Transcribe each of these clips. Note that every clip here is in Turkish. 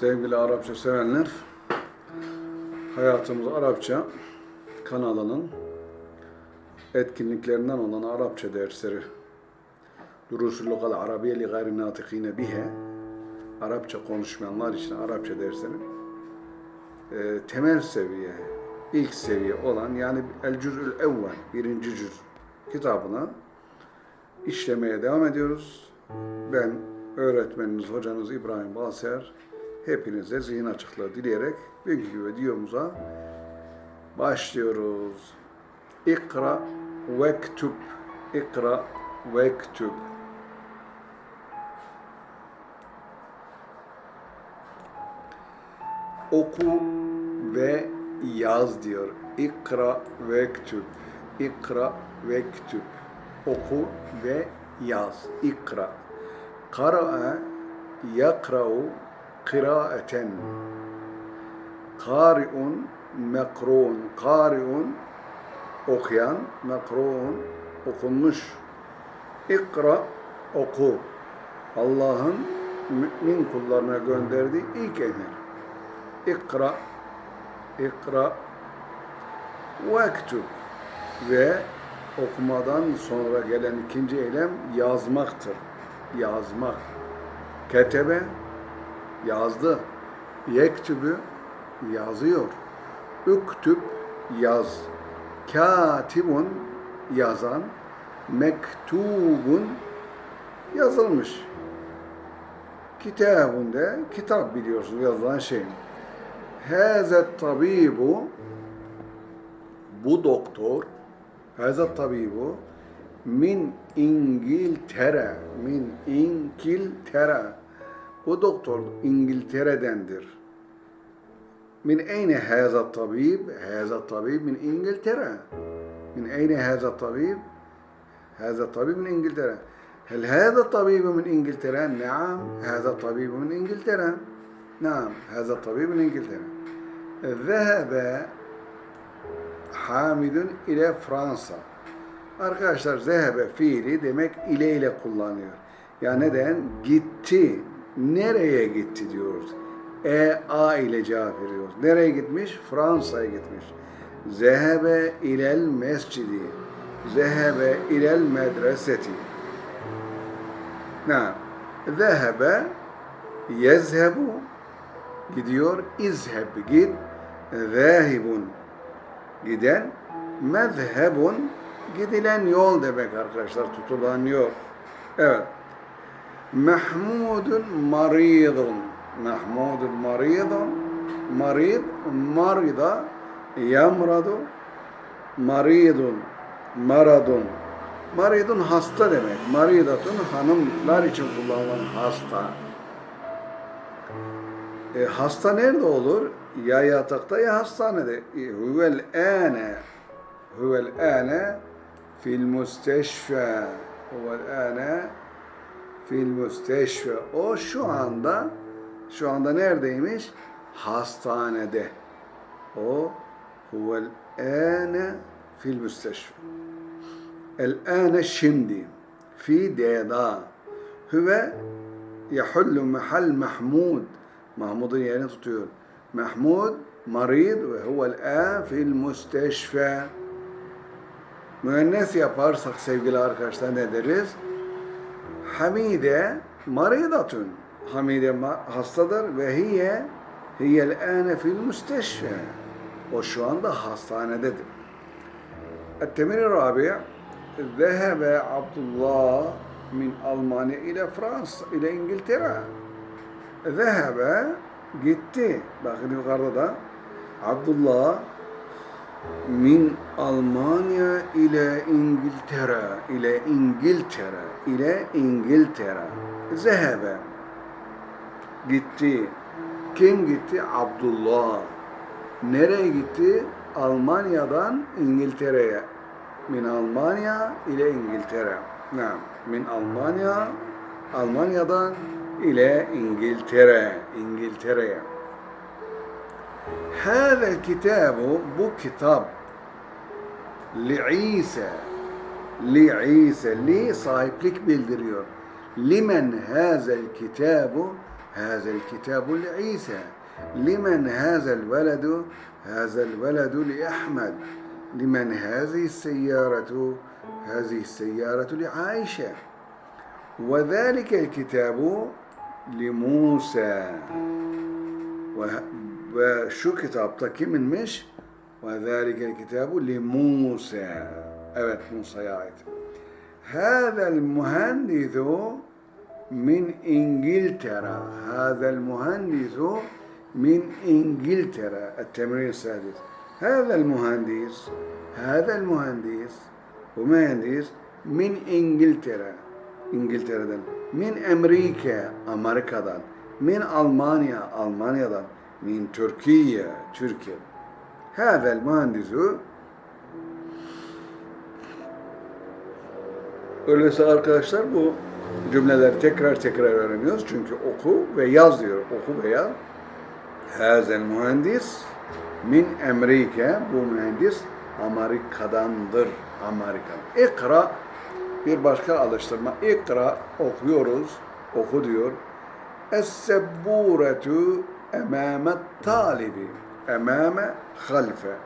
Sevgili Arapça sevenler, Hayatımız Arapça kanalının etkinliklerinden olan Arapça dersleri Durusul Lugal Arabiye li gayri natikine bihe Arapça konuşmayanlar için Arapça dersleri e, temel seviye, ilk seviye olan yani El Cüz'ül Evvel, birinci cüz kitabına işlemeye devam ediyoruz. Ben öğretmeniniz, hocanız İbrahim Balser. Hepinize zihin açıklığı dileyerek bugünkü videomuza başlıyoruz. İkra vektub. İkra vektub. Oku ve yaz diyor. İkra vektub. İkra vektub. Oku ve yaz. İkra. Kara'a yakra'u kıraeten. Kari'un mekruun. Kari'un okuyan, mekruun okunmuş. İkra oku. Allah'ın mümin kullarına gönderdiği ilk emir. İkra, ikra, vektub ve okumadan sonra gelen ikinci eylem yazmaktır. Yazmak. Ketebe yazdı. Yektübü yazıyor. Üktüb yaz. Katibun yazan. Mektubun yazılmış. Kitabun de kitap biliyorsunuz yazılan şey. Hazet tabibu bu doktor Hazet tabibu min İngiltere min İngiltere bu doktor İngiltere'dendir. Min eyne haza tabib? Haza tabib min İngiltere. Min eyne haza tabib? Haza tabib min İngiltere. هل هذا الطبيب من إنجلترا؟ نعم هذا الطبيب من إنجلترا نعم هذا الطبيب من إنجلترا ذهب Hamidun ile Fransa. Arkadaşlar zehebe fiili demek ile ile kullanıyor. Ya neden? Gitti. Nereye gitti diyoruz. E, A ile cevap veriyoruz. Nereye gitmiş? Fransa'ya gitmiş. Zehebe ilel mescidi. Zehebe ilel medreseti. Ne? Zehebe yezhebu gidiyor. İzheb git. Zahibun giden. Mezhebun gidilen yol demek arkadaşlar. Tutulan yol. Evet. Mahmudun maridun. Mahmudun maridun. Marid, marida, yamradu, maridun, maradun. Maridun hasta demek. Maridatun hanımlar için kullanılan hasta. E, hasta nerede olur? Ya yatakta ya hastanede. E, huvel ane huvel ane fil müsteşfe. Huvel ane fil müsteşfe. O şu anda şu anda neredeymiş? Hastanede. O huvel ane fil müsteşfe. El ane şimdi fi deda. Huve yahullu mahal Mahmud. Mahmud'un yerini tutuyor. Mahmud marid ve huvel an fil müsteşfe. Müennes yaparsak sevgili arkadaşlar ne deriz? hamide maridatun. Hamide hastadır ve hiye hiyel ane fil müsteşfe. O şu anda hastanededir. Ettemir-i Rabi Zehebe Abdullah min Almanya ile Fransa ile İngiltere. Zehebe gitti. Bakın yukarıda da Abdullah min Almanya ile İngiltere ile İngiltere ile İngiltere zehebe gitti. Kim gitti? Abdullah. Nereye gitti? Almanya'dan İngiltere'ye. Min Almanya ile İngiltere. Ne? Min Almanya Almanya'dan ile İngiltere, İngiltere'ye. Bu kitap, li İsa, li İsa, li sahiplik bildiriyor. Limen hâzel kitabu, هذا الكتاب لعيسى. لمن هذا الولد؟ هذا الولد لأحمد. لمن هذه السيارة؟ هذه السيارة لعائشة. وذلك الكتاب لموسى. ve, ve şu kitapta kiminmiş? Ve zâlikel kitabu li Musa. Evet Musa'ya ait. Hâzel muhendisu min İngiltere. Hâzel muhendisu min İngiltere. التمرين السادس. هذا المهندس هذا المهندس bu mühendis min İngiltere İngiltere'den min Amerika Amerika'dan min Almanya Almanya'dan min Türkiye, Türkiye. Havel mandizu Öyleyse arkadaşlar bu cümleleri tekrar tekrar öğreniyoruz. Çünkü oku ve yaz diyor. Oku ve yaz. Hazel mühendis min Amerika. Bu mühendis Amerika'dandır. Amerikan. İkra bir başka alıştırma. İkra okuyoruz. Oku diyor. Es-sebburetu emame talibi. Emame halfe.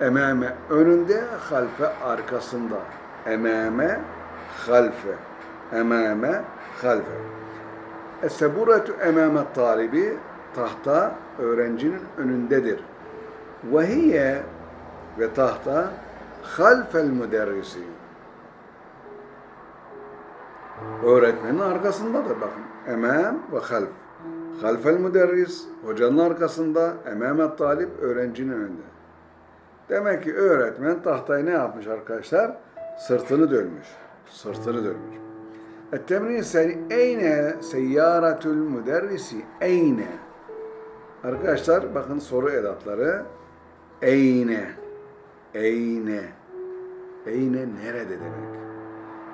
Emame önünde, halfe arkasında. Emame halfe. Emame halfe. Es-sebburetu emame talibi tahta öğrencinin önündedir. Ve hiye ve tahta halfel müderrisi. Öğretmenin arkasındadır bakın. Emam ve half. Halfel müderris hocanın arkasında, ememet talip öğrencinin önünde. Demek ki öğretmen tahtayı ne yapmış arkadaşlar? Sırtını dönmüş. Sırtını dönmüş. Ettemrin seni eyne seyyaratül müderrisi eyne. Arkadaşlar bakın soru edatları. Eyne. Eyne. Eyne nerede demek?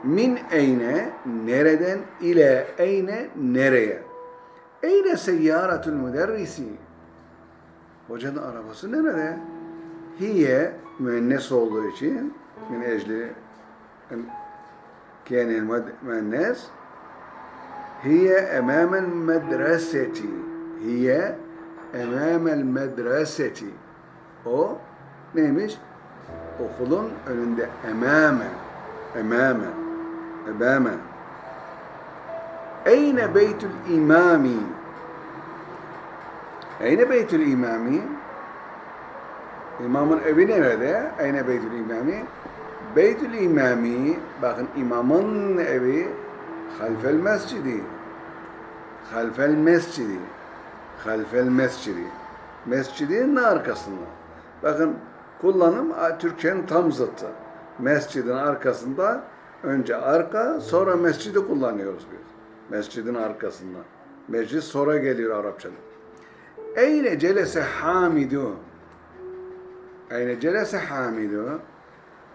Min eyne nereden ile eyne nereye? Eyne seyyaratul müderrisi? Hocanın arabası nerede? Hiye müennes olduğu için min ecli kâne müennes hiye emâmel medreseti hiye emâmel medreseti o neymiş? Okulun önünde emâme emâme emâme Eyne beytül imami Eyne beytül imami İmamın evi nerede? Eyne beytül imami Beytül İmami, bakın imamın evi halfel mescidi. Halfel mescidi. Halfel mescidi. Mescidin arkasında. Bakın kullanım Türkçenin tam zıttı. Mescidin arkasında önce arka sonra mescidi kullanıyoruz biz. Mescidin arkasında. Mescid sonra geliyor Arapçada. Eyne celese hamidu. Eyne celese hamidu.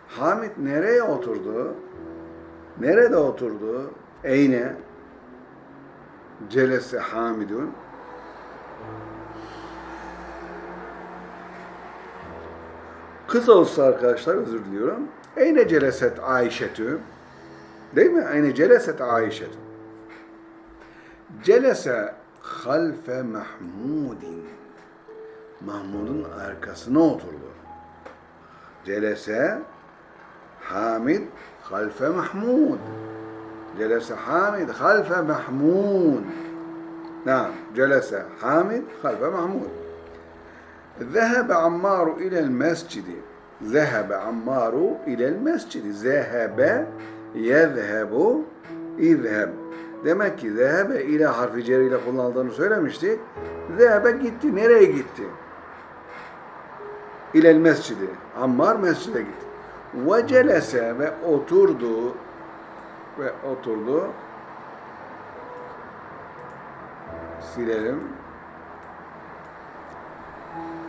Hamid nereye oturdu? Nerede oturdu? Eyne? Celese Hamidun. Kız olsa arkadaşlar özür diliyorum. Eyne celeset Ayşetü. Değil mi? Eyne celeset Ayşetü. Celese halfe Mahmudin. Mahmud'un arkasına oturdu. Celese حامد خلف محمود جلس حامد خلف محمود نعم جلس حامد خلف محمود ذهب عمار إلى المسجد ذهب عمار إلى المسجد ذهب يذهب اذهب Demek ki zehebe ile harfi cer ile kullanıldığını söylemiştik. Zehebe gitti. Nereye gitti? İlel mescidi. Ammar mescide gitti. Ve celese ve oturdu ve oturdu. Silelim.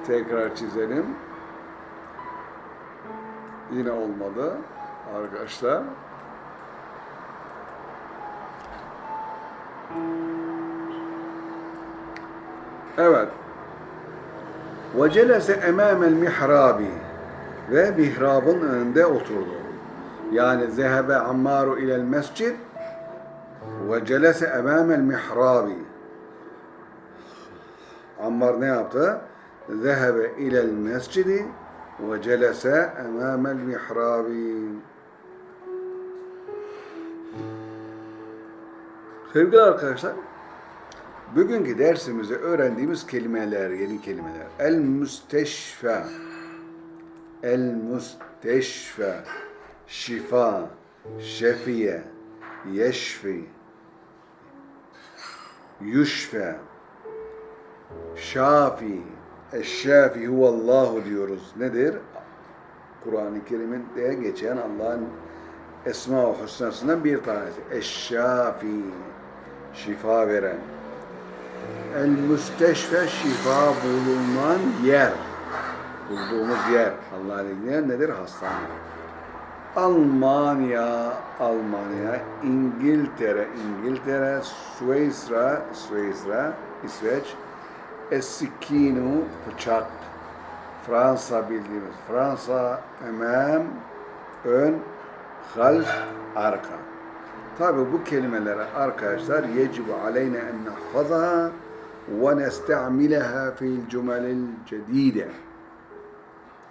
Tekrar çizelim. Yine olmadı arkadaşlar. Evet. Ve celese emamel mihrabi ve mihrabın önünde oturdu. Yani zehebe Ammaru ilel mescid ve celese emamel mihrabi. Ammar ne yaptı? Zehebe ilel mescidi ve celese emamel mihrabi. Sevgili arkadaşlar, bugünkü dersimizde öğrendiğimiz kelimeler, yeni kelimeler. El müsteşfa, el müsteşfa, şifa, şefiye, yeşfi, yuşfe, şafi, eşşafi huvallahu diyoruz. Nedir? Kur'an-ı Kerim'de geçen Allah'ın Esma-ı Hüsna'sından bir tanesi. Eşşafi, şifa veren. El müsteşfe şifa bulunan yer. Bulduğumuz yer. Allah'ın izniyle nedir? Hastane. Almanya, Almanya, İngiltere, İngiltere, Suisra, Suisra, İsveç, Esikinu, bıçak, Fransa bildiğimiz Fransa, emem, ön, half, arka. Tabi bu kelimeleri arkadaşlar yecibu aleyne en nahfazaha ve nesta'mileha fil cumelil cedide.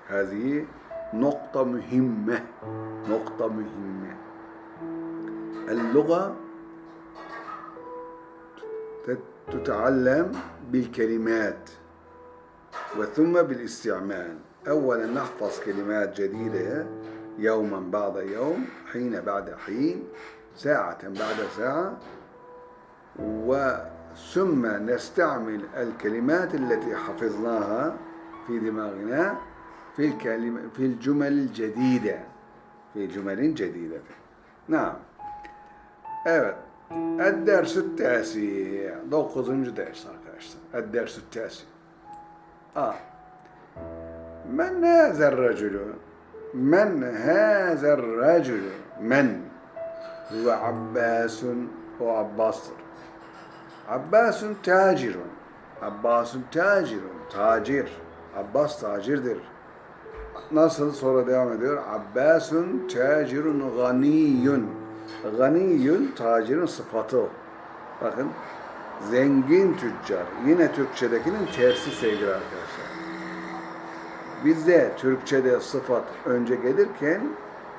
هذه نقطة مهمة نقطة مهمة. اللغة تتعلم بالكلمات وثم بالاستعمال. أولا نحفظ كلمات جديدة يوما بعد يوم حين بعد حين. ساعة بعد ساعة وثم نستعمل الكلمات التي حفظناها في دماغنا في الكلمة في الجمل الجديدة في جمل جديدة نعم Evet. الدرس التاسع dokuzuncu ders arkadaşlar. الدرس التاسع آه. من هذا الرجل من هذا الرجل Huve Abbasun. O Abbas'tır. Abbasun tacirun. Abbasun tacirun. Tacir. Abbas tacirdir. Nasıl sonra devam ediyor? Abbasun tacirun ganiyun. Ganiyun tacirin sıfatı. Bakın zengin tüccar. Yine Türkçedekinin tersi sevgili arkadaşlar. Bizde Türkçede sıfat önce gelirken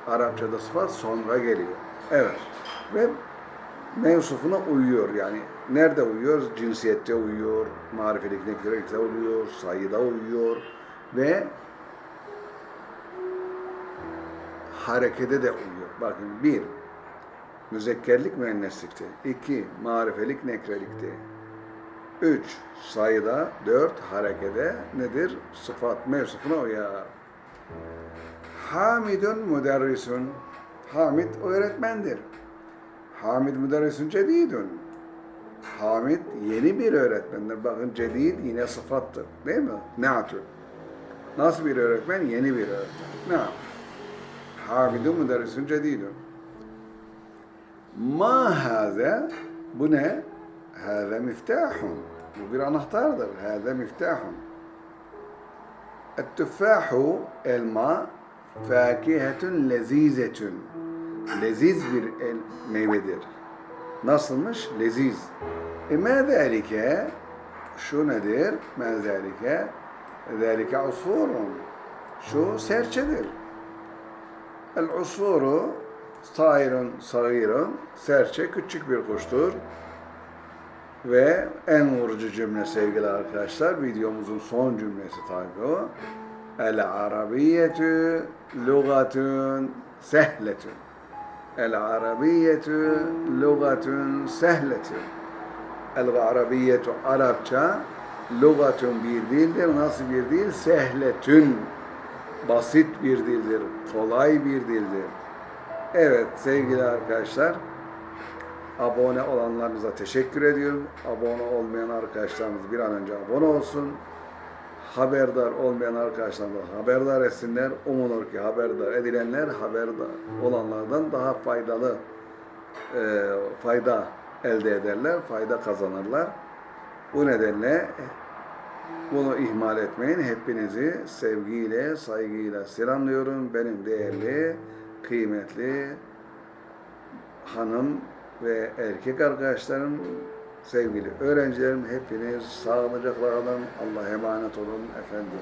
Arapçada sıfat sonra geliyor. Evet. Ve mevsufuna uyuyor yani. Nerede uyuyor? Cinsiyette uyuyor, marifelik nekrelikte uyuyor, sayıda uyuyor ve harekete de uyuyor. Bakın bir, müzekkerlik müenneslikte. iki marifelik nekrelikte. Üç, sayıda. Dört, harekede nedir? Sıfat mevsufuna uyar. Hamidun müderrisun. Hamid öğretmendir. Hamid müderrisun cedidun. Hamid yeni bir öğretmendir. Bakın cedid yine sıfattır. Değil mi? Ne'atü. Nasıl bir öğretmen? Yeni bir öğretmen. Ne? Hamidun müderrisun cedidun. Ma haze bu ne? Haze miftahun. Bu bir anahtardır. Haze miftahun. التفاح elma fakihetun lezizetun. Leziz bir el, meyvedir. Nasılmış? Leziz. E me zâlike şu nedir? Me zâlike zâlike usfurun. Şu serçedir. El usfuru sairun sagirun. Serçe küçük bir kuştur. Ve en vurucu cümle sevgili arkadaşlar, videomuzun son cümlesi tabi o. El arabiyetü lugatun sehletün. Lugatun sehletün. El arabiyetü Arapça lugatun bir dildir. Nasıl bir dil? Sehletün. Basit bir dildir. Kolay bir dildir. Evet sevgili arkadaşlar, abone olanlarınıza teşekkür ediyorum. Abone olmayan arkadaşlarımız bir an önce abone olsun. Haberdar olmayan arkadaşlarımız haberdar etsinler. Umulur ki haberdar edilenler haberdar olanlardan daha faydalı e, fayda elde ederler, fayda kazanırlar. Bu nedenle bunu ihmal etmeyin. Hepinizi sevgiyle, saygıyla selamlıyorum. Benim değerli, kıymetli hanım ve erkek arkadaşlarım Sevgili öğrencilerim hepiniz sağlıcakla kalın. Allah'a emanet olun efendim.